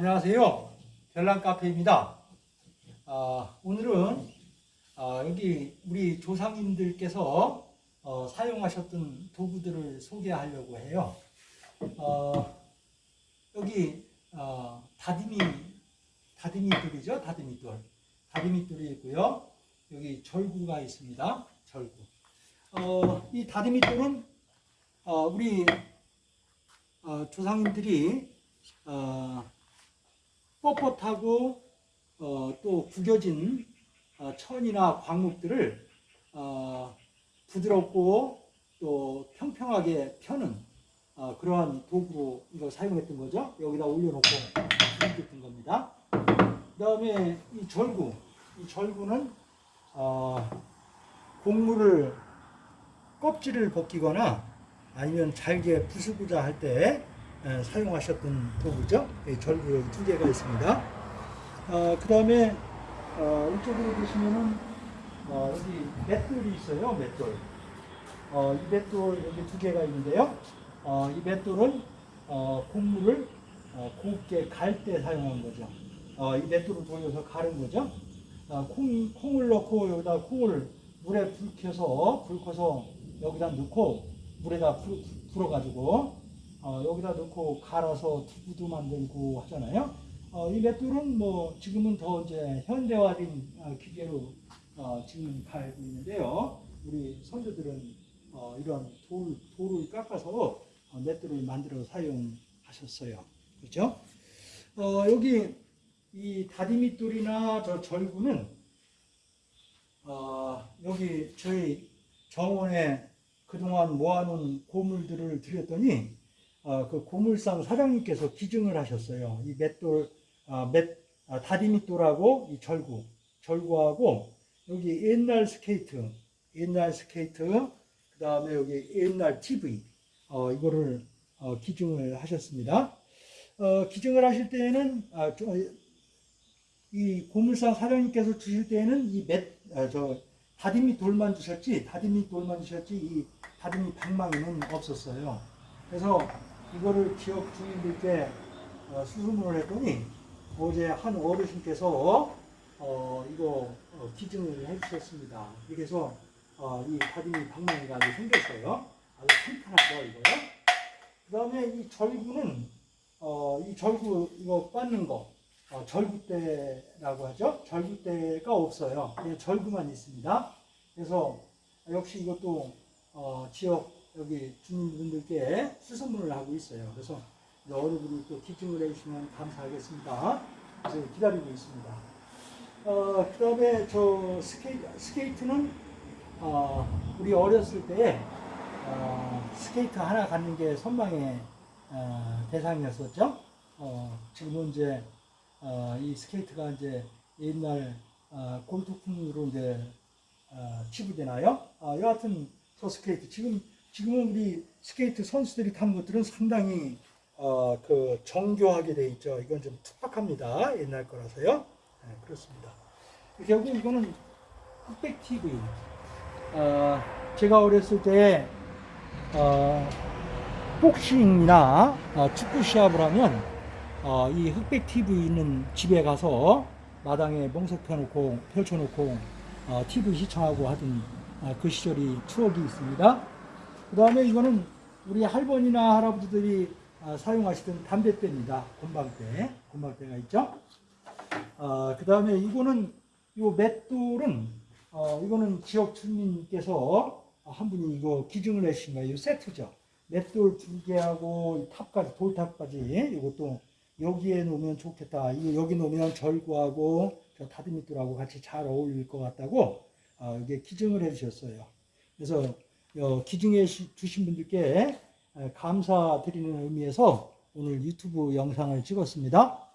안녕하세요. 별난카페입니다. 아, 오늘은 아, 여기 우리 조상님들께서 어, 사용하셨던 도구들을 소개하려고 해요. 어, 여기 어, 다디미 다디미돌이죠, 다디미돌. 다디미돌이 있고요. 여기 절구가 있습니다. 절구. 어, 이 다디미돌은 어, 우리 어, 조상님들이 어, 뻣뻣하고 어, 또 구겨진 어, 천이나 광목들을 어, 부드럽고 또 평평하게 펴는 어, 그러한 도구로 이거 사용했던 거죠. 여기다 올려놓고 사용했던 겁니다. 그 다음에 이 절구, 이 절구는 어, 곡물을 껍질을 벗기거나 아니면 잘게 부수고자 할때 사용하셨던 도구죠. 이 절구 두 개가 있습니다. 어, 그 다음에 어, 이쪽으로 보시면은 어, 여기 맷돌이 있어요. 맷돌. 어, 이 맷돌 여기 두 개가 있는데요. 어, 이 맷돌은 어, 곡물을 어, 곱게 갈 때 사용한 거죠. 어, 이 맷돌을 돌려서 가른 거죠. 어, 콩, 콩을 넣고 여기다 콩을 물에 불 켜서 불 켜서 여기다 넣고 물에다 불, 불어가지고 어, 여기다 넣고 갈아서 두부도 만들고 하잖아요. 어, 이 맷돌은 뭐 지금은 더 이제 현대화된 어, 기계로 어, 지금 갈고 있는데요. 우리 선조들은 어, 이런 돌, 돌을 깎아서 어, 맷돌을 만들어 사용하셨어요. 그렇죠? 어, 여기 이 다듬잇돌이나 저 절구는 어, 여기 저희 정원에 그동안 모아놓은 고물들을 드렸더니 어, 그 고물상 사장님께서 기증을 하셨어요. 이 맷돌, 아, 맷, 아, 다듬잇돌하고 이 절구, 절구하고 여기 옛날 스케이트, 옛날 스케이트, 그 다음에 여기 옛날 TV, 어, 이거를 어, 기증을 하셨습니다. 어, 기증을 하실 때에는 아, 저, 이 고물상 사장님께서 주실 때에는 이 맷, 아, 저 다리밑 돌만 주셨지, 다리밑 돌만 주셨지 이 다리밑 방망이는 없었어요. 그래서 이거를 지역 주민들께 어, 수소문을 했더니 어제 한 어르신께서 어, 이거 어, 기증을 해주셨습니다. 그래서 어, 이 다리미 방망이가 아주 생겼어요. 아주 튼튼하죠 이거요. 그 다음에 이 절구는 어, 이 절구 이거 빻는 거 어, 절구대라고 하죠. 절구대가 없어요. 그냥 절구만 있습니다. 그래서 역시 이것도 어, 지역 여기 주민분들께 수선문을 하고 있어요. 그래서 어르신이 또 기증을 해주시면 감사하겠습니다. 그래서 기다리고 있습니다. 어, 그 다음에 저 스케이트, 스케이트는 어, 우리 어렸을 때 어, 스케이트 하나 갖는 게 선망의 어, 대상이었었죠. 어, 지금은 이제 어, 이 스케이트가 이제 옛날 어, 골동품으로 이제? 어, 여하튼 저 스케이트 지금 지금은 우리 스케이트 선수들이 타는 것들은 상당히 어, 그 정교하게 돼 있죠. 이건 좀 투박합니다. 옛날 거라서요. 네, 그렇습니다. 결국 이거는 흑백 TV. 어, 제가 어렸을 때 어, 복싱이나 어, 축구 시합을 하면 어, 이 흑백 TV 있는 집에 가서 마당에 멍석 펴놓고 펼쳐놓고 어, TV 시청하고 하던 어, 그 시절이 추억이 있습니다. 그 다음에 이거는 우리 할머니나 할아버지들이 어, 사용하시던 담뱃대입니다. 곰방대, 곰방대가 있죠. 어, 그 다음에 이거는 이 맷돌은 어, 이거는 지역 주민께서 한 분이 이거 기증을 해주신 거예요. 이 세트죠. 맷돌 두 개하고 탑까지 돌탑까지 이것도 여기에 놓으면 좋겠다. 이거 여기 놓으면 절구하고 저 다듬이돌하고 같이 잘 어울릴 것 같다고 어, 이게 기증을 해주셨어요. 그래서 어, 기증해 주신 분들께 감사드리는 의미에서 오늘 유튜브 영상을 찍었습니다.